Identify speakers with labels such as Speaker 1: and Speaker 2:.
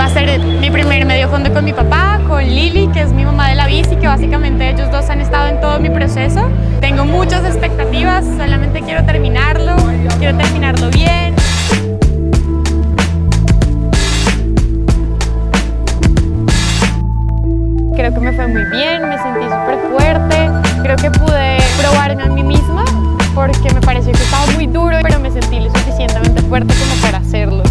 Speaker 1: Va a ser mi primer medio fondo con mi papá, con Lili, que es mi mamá de la bici, que básicamente ellos dos han estado en todo mi proceso. Tengo muchas expectativas, solamente quiero terminarlo, quiero terminarlo bien. Creo que me fue muy bien, me sentí súper fuerte, creo que pude probarme a mí misma porque me pareció que estaba muy duro, pero me sentí lo suficientemente fuerte como para hacerlo.